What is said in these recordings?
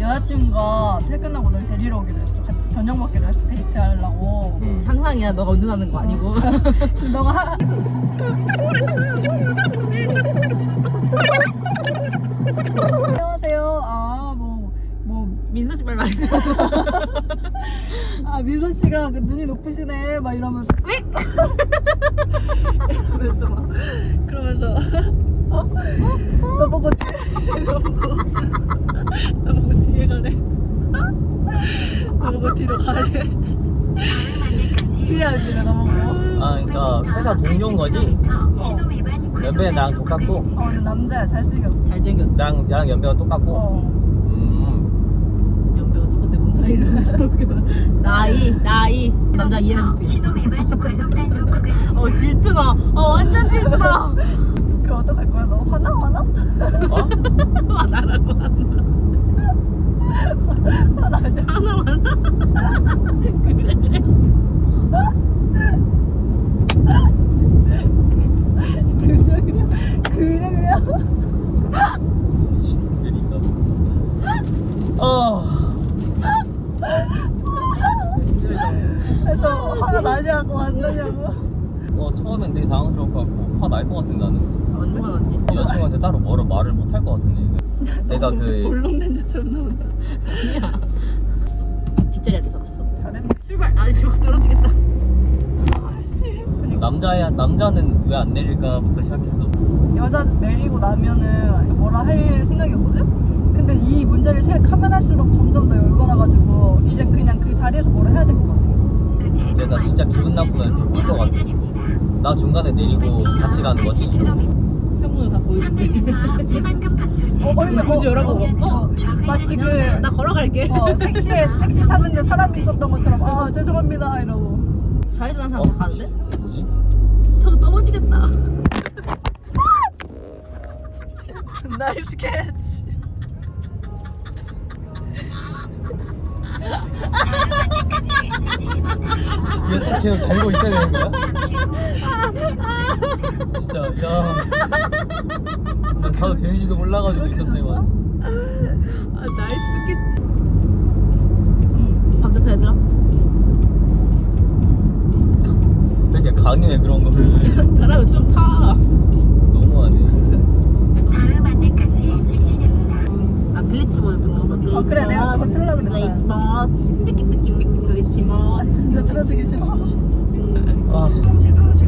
여자친구가 퇴근하고 널 데리러 오기로 했어. 같이 저녁 먹기로 했어. 데이트하려고. 응. 상상이야. 너가 운전하는 거 아니고. 너가 하... 안녕하세요. 아뭐뭐. 민서 씨말 많이 아 민서 씨가 그 눈이 높으시네. 막 이러면서. 왜? 이러면서 막 그러면서. 어? 너 보고 너 보고 너 보고 뒤에 가래. 너 보고 뒤로 가래. 뒤에 앉지 내가 보고. 아 그러니까 회사 동료인 거지? 연배는 나랑 똑같고? 어 근데 남자야. 잘생겼어. 잘생겼어. 나랑, 나랑 연배가 똑같고? 어. 음. 연배가 똑같대 뭔 나이를 나이 나이. 남자 이해는 못해 신호 위반 과속 단속 구간 어 질투나 어 완전 질투나 그럼 어떡할 거야? 너 화나? 화나? 어? 화나라고 한다. 화나 하나 그래 그래 그래 그래 그래 그래 미친들인가 봐 어. 그래서 화가 나냐고 안 나냐고 어 처음엔 되게 당황스러울 것 같고 화 날 것 같은 나는 완전 화나지 여자친구한테 따로 뭐를 말을 못 할 것 같은데 내가 그 볼록 렌즈처럼 나온다. 아니야. 뒷자리에 앉아서 갔어. 잘해 출발. 아니 지금 떨어지겠다. 아씨. 남자야 남자는 왜 안 내릴까부터 시작해서. 여자 내리고 나면은 뭐라 할 생각이었거든? 근데 이 문제를 생각하면 할수록 점점 더 열받아가지고 이제 그냥 그 자리에서 뭐라 해야 될 것 같아. 근데 나 진짜 기분 나쁘면 죽을 것 같아 나 중간에 내리고 같이 가는 거지? 창문을 다 강조지 어, 얼른 굳이 열라고 어, 마치 그나 걸어갈게. 어, 택시에 택시 타는데 사람이 있었던 것처럼 아 죄송합니다 이러고. 좌회전 한 어? 사람 가는데? 뭐지? 저거 넘어지겠다. 나이스 캐치 얘 계속 달고 있어야 되는 거야? 진짜 야. 난 가도 되는지도 몰라가지고 있었네 만 아 나이스 캐치. 밤새터 얘들아? 되게 강요해 그런 거를 좀타. 너무하네. 다음 안내까지 직진입니다. 아 글리치 모드 듣고 싶어 어, 그래, 내가 그거 틀려고 그랬잖 모드 진짜 틀어주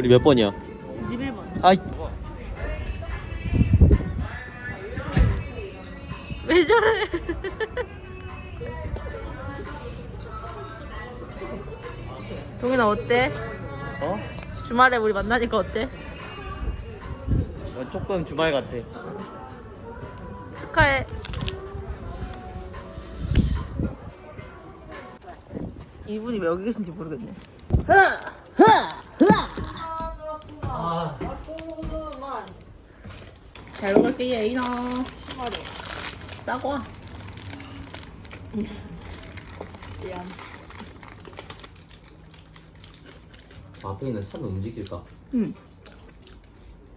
우리 몇 번이야? 21번 아이 왜 저래 동현아 어때? 어? 주말에 우리 만나니까 어때? 어, 조금 주말 같아 축하해 이분이 왜 여기 계신지 모르겠네 아잘 먹을게 예인아 싸고 와 앞에 있는 차는 움직일까? 응.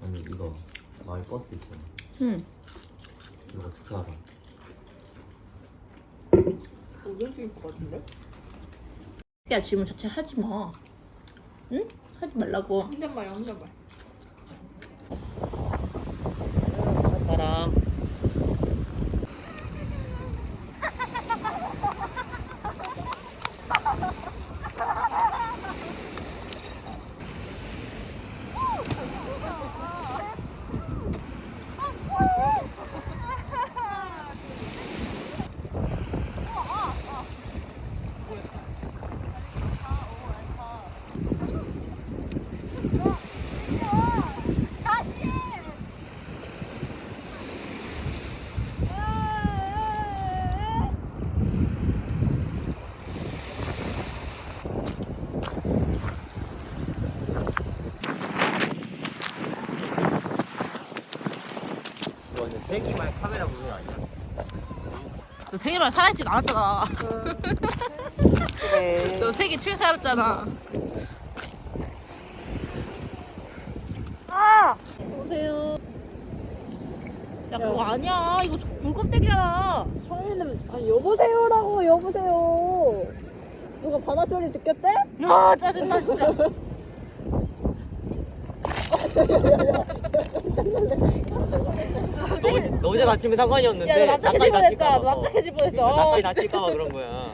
아니 이거 마을 버스 있잖아 응. 이거 어떻게 알아? 야 질문 자체 하지 마. 응? 하지 말라고. 혼잣말이야 혼잣말 세기만 카메라 보는 거 아니야? 너 세계만 살아있진 않았잖아. 그래. 너 세계 최 살았잖아. 보세요. 야 그거 아니야. 이거 불껍데기잖아. 처음에는 아니 여보세요라고 여보세요. 누가 바다 소리 듣겠대? 아 짜증나 진짜. 너, 어제- 너 어제 다치면 상관이었는데 야, 너 납작해질 뻔했다. 납작해질 뻔했어. 그러니까 나까지 다칠까봐 그런 거야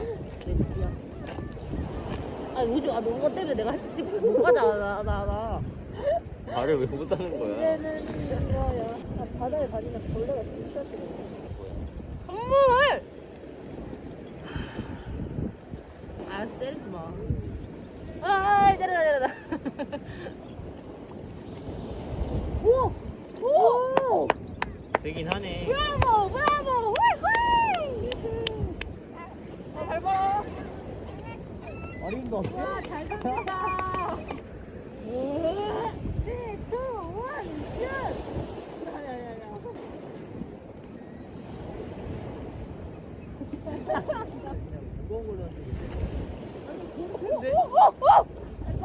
아 요즘 아 너가 때문에 내가 지금 못 가자 나나 나. 말을 왜 못하는 거야 이제는 이거야. 아, 바다에 다니면 벌레가 진짜 싫어. 선물. 알았어 때리지 마. 아 때려라 때려라. 오! 오! 되긴 하네 브라보 브라보 훌훌. 잘 봐. 어림도 없어 잘 갑니다. 네, two, one, 슛. 야야야야.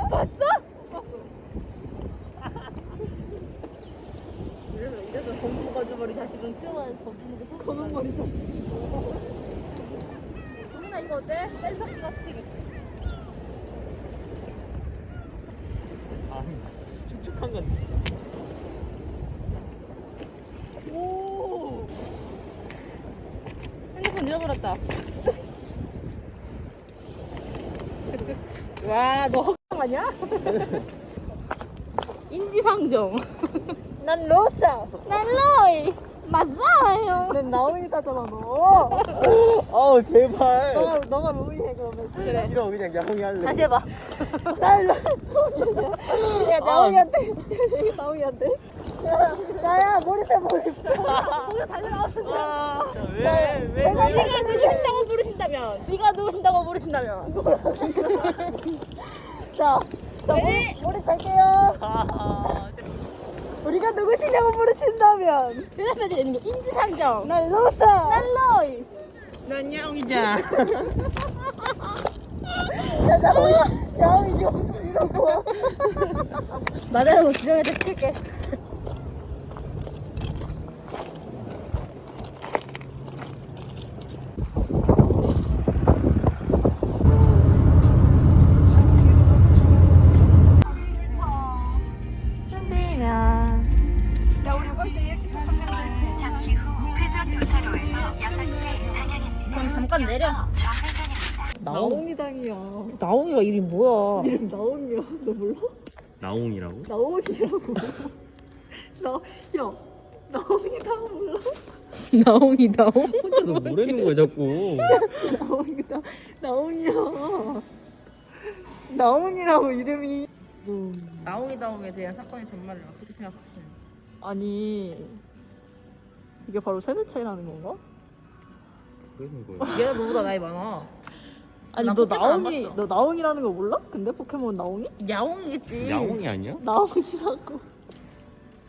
봤어? 이래서 이래서 검은 가져버리 자식은 수영하는 검은 거 검은 머리 자식. 어때? 셀럽 같은 아 촉촉한 건 오! 핸드폰 잃어버렸다. 와, 너 헛강 아니야? 인지상정. 난 로사! 난. 난 나오이다잖아, 너. 아우 제발 너가, 너가 로이해, 그러면. 그래. 싫어 그냥 야옹이 할래 다시 해봐. 날 로. 야, 나오이한테. 나오이한테. 나야, 몰입해, 몰입해. 거기서 다시 나왔어. 왜 왜 내가 네가 누구신다고 부르신다면, 네가 누구신다고 부르신다면. 자, 자, 네. 몰입, 몰입할게요. 우리가 누구시냐고 물으신다면. 대답해야 되는 게 인지상정. 난 로사! 난 로이. 난 야옹이자 야, 나오이, 야옹이 이 목소리 이러고 와. 나대로 지정해서 시킬게. 잠깐 내려. 좌회전입니다. 나옹이당이야. 나옹이가 이름 뭐야? 이름 나옹이야. 너 몰라? 나옹이라고? 나옹이라고. 나, 야, 나옹이당 몰라? 나옹이 나옹? 혼자 너 뭐라는 거야 자꾸 나옹이다. 나옹이야. 나옹이라고 이름이. 나옹이 나옹에 대한 사건의 전말을 어떻게 생각하시나요? 아니, 이게 바로 세대 차이라는 건가? 그러는 거야 얘가 너보다 나이 많아. 아니, 나너 포켓몬 안 나옹이, 봤어. 너 나옹이라는 거 몰라? 근데 포켓몬 나옹이? 야옹이겠지. 야옹이 아니야? 나옹이라고.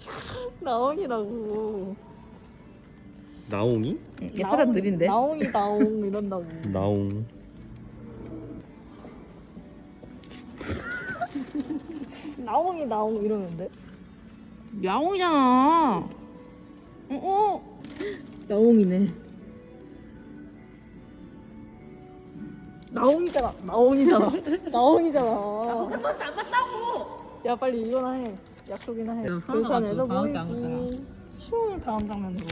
나옹이라고. 나옹이? 응, 얘 사람 느린데. 나옹이 나옹 이런다고. 나옹 나옹이 나옹 이러는데. 야옹이잖아. 어, 어. 야옹이네. 나옹이잖아. 나옹이잖아. 나옹이잖아. 포켓몬 안 봤다고. 야 빨리 이거나 해. 약속이나 해. 야, 서울 부산에서 가가지고 방학 때안 모이기. 수영을 당한 장면으로.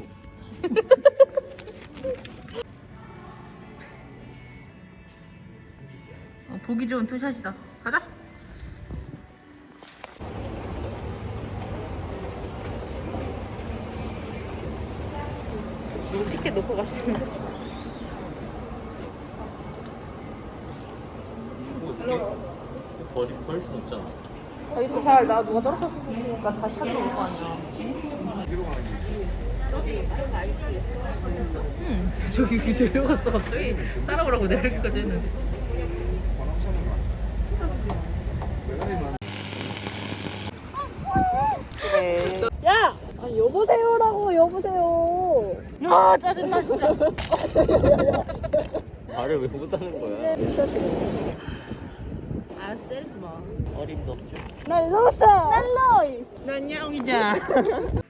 어, 보기 좋은 투샷이다. 가자. 누구 티켓 놓고 가시는 버 리 버릴 순 없잖아 아, 이거 잘, 나 누가 떨어졌으니까 다시 찾으러 올 거 아니야. 응. 저기 그 내려갔어, 갑자기. 따라오라고 내려기까지 했는데. 야아 여보세요라고 여보세요. 아 짜증나 진짜. 말을 왜 못하는 거야? 때리지 마. 어림도 없죠. 날 넣었어. 날 넣어. 난 야옹이자.